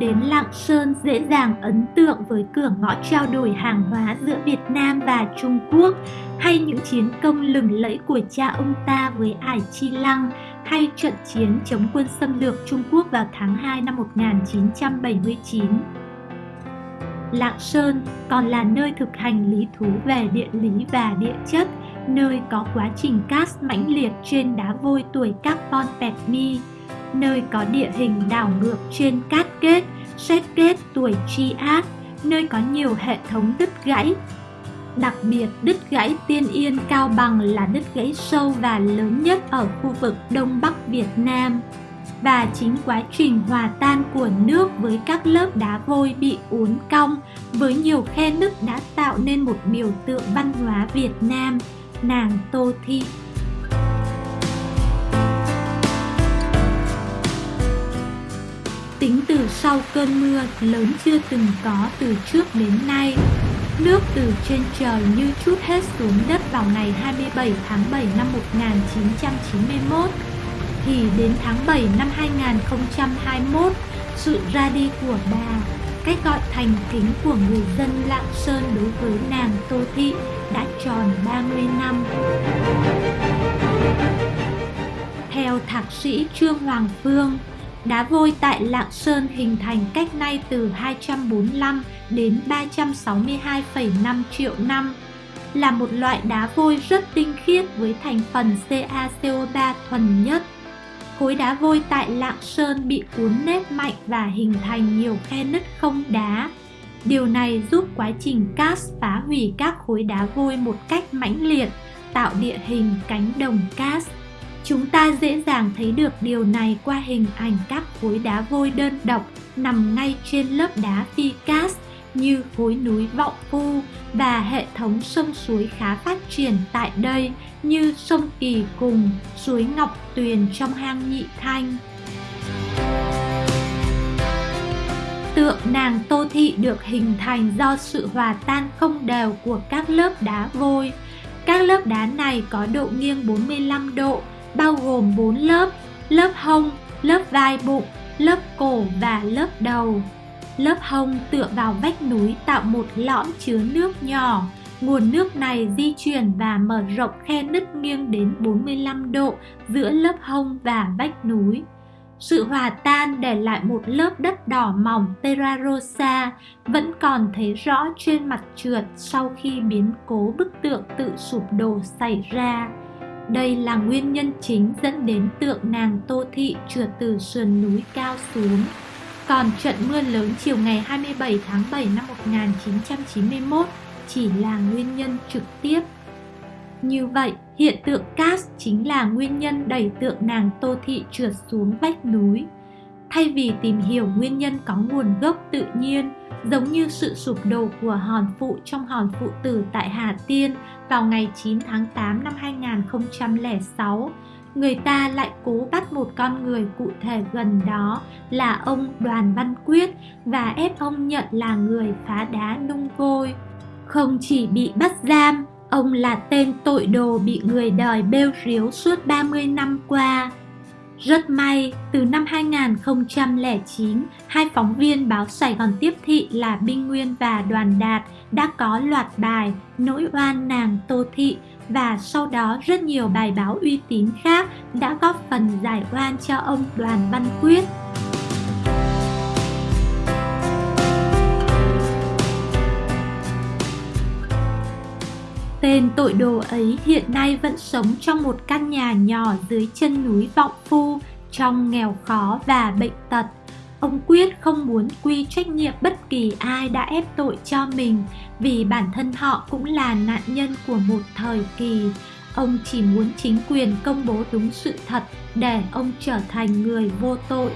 đến Lạng Sơn dễ dàng ấn tượng với cửa ngõ trao đổi hàng hóa giữa Việt Nam và Trung Quốc, hay những chiến công lừng lẫy của cha ông ta với Ải Chi Lăng, hay trận chiến chống quân xâm lược Trung Quốc vào tháng 2 năm 1979. Lạng Sơn còn là nơi thực hành lý thú về địa lý và địa chất, nơi có quá trình cast mãnh liệt trên đá vôi tuổi carbon Petmi, nơi có địa hình đảo ngược trên cát kết, xét kết tuổi tri ác, nơi có nhiều hệ thống đứt gãy. Đặc biệt, đứt gãy Tiên Yên Cao Bằng là đứt gãy sâu và lớn nhất ở khu vực Đông Bắc Việt Nam. Và chính quá trình hòa tan của nước với các lớp đá vôi bị uốn cong với nhiều khe nứt đã tạo nên một biểu tượng văn hóa Việt Nam, nàng Tô Thị. Tính từ sau cơn mưa lớn chưa từng có từ trước đến nay, nước từ trên trời như chút hết xuống đất vào ngày 27 tháng 7 năm 1991, thì đến tháng 7 năm 2021, sự ra đi của bà, cách gọi thành kính của người dân Lạng Sơn đối với nàng Tô Thị đã tròn 30 năm. Theo thạc sĩ Trương Hoàng Phương, Đá vôi tại Lạng Sơn hình thành cách nay từ 245 đến 362,5 triệu năm, là một loại đá vôi rất tinh khiết với thành phần CaCO3 thuần nhất. Khối đá vôi tại Lạng Sơn bị cuốn nếp mạnh và hình thành nhiều khe nứt không đá. Điều này giúp quá trình cast phá hủy các khối đá vôi một cách mãnh liệt, tạo địa hình cánh đồng cast. Chúng ta dễ dàng thấy được điều này qua hình ảnh các khối đá vôi đơn độc nằm ngay trên lớp đá phi cast như khối núi Vọng Phu và hệ thống sông suối khá phát triển tại đây như sông Kỳ Cùng, suối Ngọc Tuyền trong hang Nhị Thanh. Tượng nàng Tô Thị được hình thành do sự hòa tan không đều của các lớp đá vôi. Các lớp đá này có độ nghiêng 45 độ bao gồm 4 lớp, lớp hông, lớp vai bụng, lớp cổ và lớp đầu. Lớp hông tựa vào vách núi tạo một lõm chứa nước nhỏ. Nguồn nước này di chuyển và mở rộng khe nứt nghiêng đến 45 độ giữa lớp hông và vách núi. Sự hòa tan để lại một lớp đất đỏ mỏng Terra Rosa vẫn còn thấy rõ trên mặt trượt sau khi biến cố bức tượng tự sụp đổ xảy ra. Đây là nguyên nhân chính dẫn đến tượng nàng Tô Thị trượt từ sườn núi cao xuống. Còn trận mưa lớn chiều ngày 27 tháng 7 năm 1991 chỉ là nguyên nhân trực tiếp. Như vậy, hiện tượng cast chính là nguyên nhân đẩy tượng nàng Tô Thị trượt xuống vách núi. Thay vì tìm hiểu nguyên nhân có nguồn gốc tự nhiên, giống như sự sụp đổ của hòn phụ trong hòn phụ tử tại Hà Tiên vào ngày 9 tháng 8 năm 2006, người ta lại cố bắt một con người cụ thể gần đó là ông Đoàn Văn Quyết và ép ông nhận là người phá đá nung vôi. Không chỉ bị bắt giam, ông là tên tội đồ bị người đời bêu riếu suốt 30 năm qua. Rất may, từ năm 2009, hai phóng viên báo Sài Gòn Tiếp Thị là Binh Nguyên và Đoàn Đạt đã có loạt bài Nỗi oan nàng Tô Thị và sau đó rất nhiều bài báo uy tín khác đã góp phần giải oan cho ông Đoàn Văn Quyết. Tên tội đồ ấy hiện nay vẫn sống trong một căn nhà nhỏ dưới chân núi Vọng Phu, trong nghèo khó và bệnh tật. Ông Quyết không muốn quy trách nhiệm bất kỳ ai đã ép tội cho mình vì bản thân họ cũng là nạn nhân của một thời kỳ. Ông chỉ muốn chính quyền công bố đúng sự thật để ông trở thành người vô tội.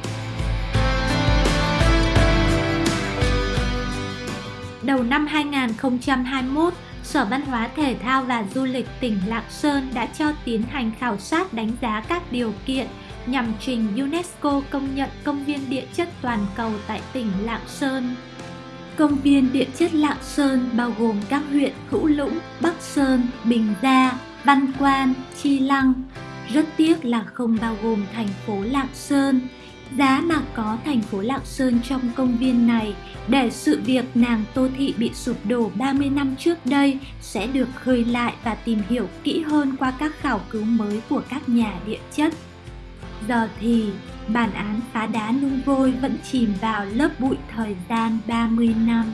Đầu năm 2021, Sở Văn hóa Thể thao và Du lịch tỉnh Lạng Sơn đã cho tiến hành khảo sát đánh giá các điều kiện nhằm trình UNESCO công nhận công viên địa chất toàn cầu tại tỉnh Lạng Sơn. Công viên địa chất Lạng Sơn bao gồm các huyện Hữu Lũng, Bắc Sơn, Bình Gia, Văn Quan, Chi Lăng. Rất tiếc là không bao gồm thành phố Lạng Sơn. Giá mà có thành phố Lạng Sơn trong công viên này, để sự việc nàng Tô Thị bị sụp đổ 30 năm trước đây, sẽ được khơi lại và tìm hiểu kỹ hơn qua các khảo cứu mới của các nhà địa chất. Giờ thì, bản án phá đá nung vôi vẫn chìm vào lớp bụi thời gian 30 năm.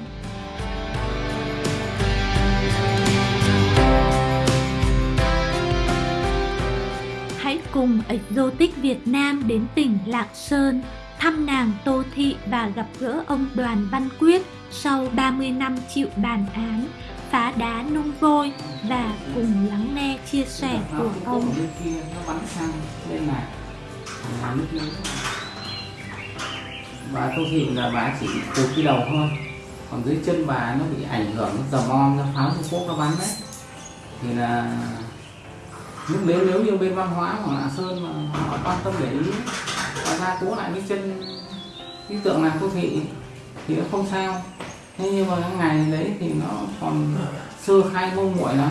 Hãy cùng Exotic Việt Nam đến tỉnh Lạng Sơn, thăm nàng Tô Thị và gặp gỡ ông Đoàn Văn Quyết sau 30 năm chịu bàn án, phá đá nung vôi và cùng lắng nghe chia sẻ của ông. Bà Tô Thị là bà chỉ từ cái đầu thôi còn dưới chân bà nó bị ảnh hưởng dầm om nó pháo Trung Quốc nó bắn đấy thì là nhưng nếu nếu như bên văn hóa của Lạng Sơn mà họ quan tâm để ý và gia cố lại cái chân cái tượng làm đô Thị thì nó không sao. Thế nhưng mà cái ngày đấy thì nó còn sơ khai mông muội lắm.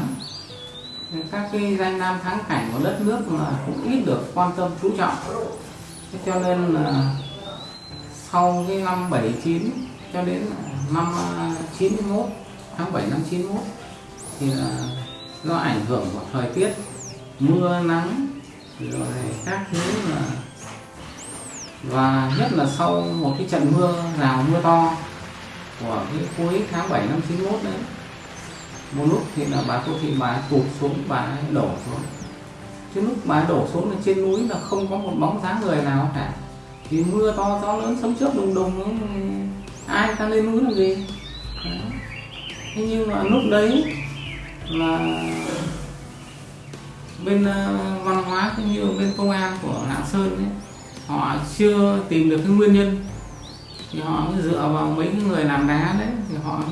Các cái danh lam thắng cảnh của đất nước mà cũng ít được quan tâm, chú trọng. Thế cho nên là sau cái năm 79 cho đến năm à, 91 tháng 7 năm 91 thì là do ảnh hưởng của thời tiết mưa nắng, rồi các thứ là và nhất là sau một cái trận mưa rào mưa to của cái cuối tháng 7 năm 91 đấy, một lúc thì là bà cô thị bà tụt xuống, bà đổ xuống. Chứ lúc bà đổ xuống là trên núi là không có một bóng dáng người nào cả. Thì mưa to gió lớn sấm chớp đùng đùng, ai ta lên núi làm gì? Đấy. thế nhưng mà lúc đấy là bên ờ, văn hóa cũng như bên công an của lạng sơn ấy, họ chưa tìm được cái nguyên nhân. Thì họ dựa vào mấy cái người làm đá đấy thì họ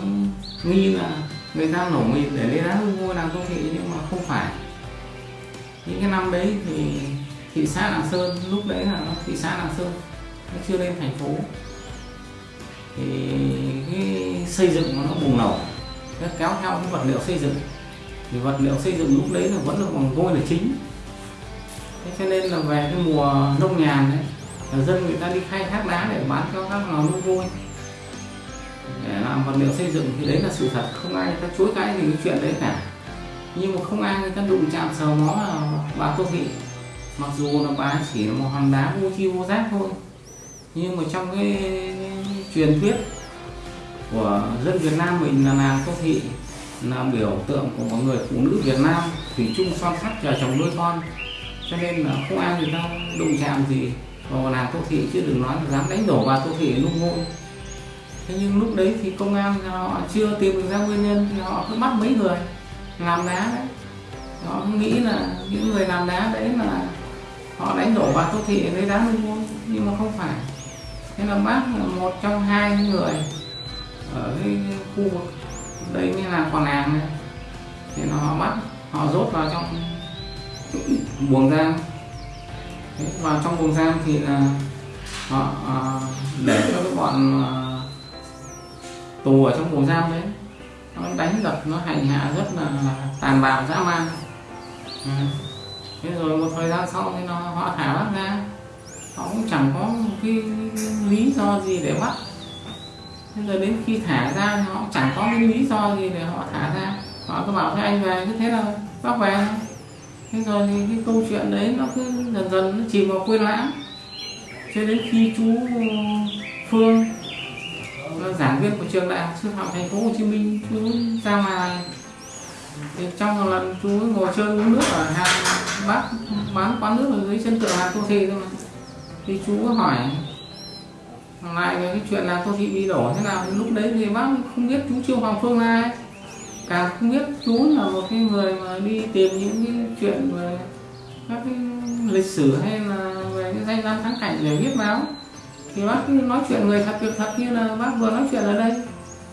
nghi là người ta nổ mìn để lấy đá mua làm công nghệ, nhưng mà không phải. Những cái năm đấy thì thị xã lạng sơn lúc đấy là thị xã lạng sơn nó chưa lên thành phố. Thì cái xây dựng nó bùng nổ nó kéo theo cái vật liệu xây dựng thì vật liệu xây dựng lúc đấy là vẫn là bằng vôi là chính. Thế cho nên là về cái mùa nông nhàn đấy là dân người ta đi khai thác đá để bán cho các lò nung vôi. Để làm vật liệu xây dựng thì đấy là sự thật không ai người ta chối cãi gì cái chuyện đấy cả. Nhưng mà không ai người ta đụng chạm sờ mó là bà tô thị. Mặc dù là bà chỉ là một hòn đá vô chi vô giác thôi nhưng mà trong cái, truyền thuyết của dân Việt Nam mình là nàng tô thị là biểu tượng của một người phụ nữ Việt Nam thủy chung son sắt chờ chồng nuôi con. Cho nên là không ai người ta đụng chạm gì vào nàng tô thị, chứ đừng nói là dám đánh đổ bà tô thị nung ngôi thế nhưng lúc đấy thì công an họ chưa tìm được ra nguyên nhân, thì họ cứ bắt mấy người làm đá đấy. Họ nghĩ là những người làm đá đấy là họ đánh đổ bà tô thị lấy đá nung ngôi nhưng mà không phải. Thế là bác là một trong hai người ở cái khu vực đấy mới là con nàng thì nó họ bắt họ rốt vào trong buồng giam. Vào trong buồng giam thì là họ ờ, để cho cái bọn ờ, tù ở trong buồng giam đấy. Nó đánh đập, nó hành hạ rất là tàn bạo, dã man. Ừ. thế rồi một thời gian sau thì nó, họ thả bác ra. Họ cũng chẳng có một cái lý do gì để bắt thế rồi đến khi thả ra họ chẳng có cái lý do gì để họ thả ra. Họ cứ bảo thế anh về cứ thế là bác về thế rồi thì cái câu chuyện đấy nó cứ dần dần nó chìm vào quên lãng. Cho đến khi chú Phương giảng viên của trường đại học sư phạm thành phố Hồ Chí Minh, chú ra ngoài. Thì trong một lần chú ngồi chơi uống nước ở hàng bác bán quán nước ở dưới chân tượng hàng tô thị thôi mà. Thì chú có hỏi lại cái chuyện là tôi bị bị đổ thế nào thì lúc đấy thì bác không biết chú trương hoàng phương là ai. Càng không biết chú là một cái người mà đi tìm những cái chuyện về các cái lịch sử hay là về cái danh lam thắng cảnh để viết báo. Thì bác nói chuyện người thật việc thật như là bác vừa nói chuyện ở đây.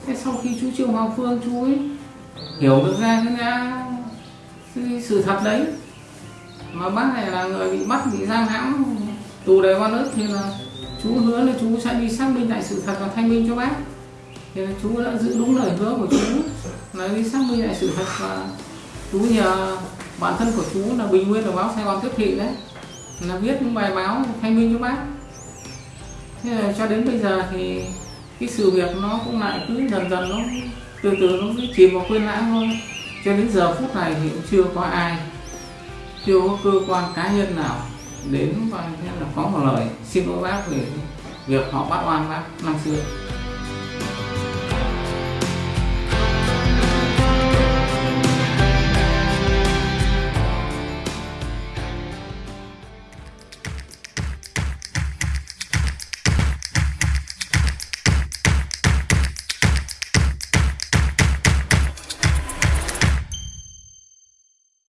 Thế sau khi chú trương hoàng phương chú ấy hiểu được ra cái, ra cái sự thật đấy mà bác này là người bị bắt bị giam hãm tù đầy oan ức thì là chú hứa là chú sẽ đi xác minh lại sự thật và thanh minh cho bác. Thì chú đã giữ đúng lời hứa của chú là đi xác minh lại sự thật và chú nhờ bản thân của chú là bình nguyên đồng báo sài gòn tiếp thị đấy, là viết những bài báo thanh minh cho bác. Thế là cho đến bây giờ thì cái sự việc nó cũng lại cứ dần dần nó từ từ nó cứ chìm vào quên lãng thôi. Cho đến giờ phút này thì cũng chưa có ai, chưa có cơ quan cá nhân nào đến và là có một lời xin lỗi bác về việc họ bắt oan bác năm xưa.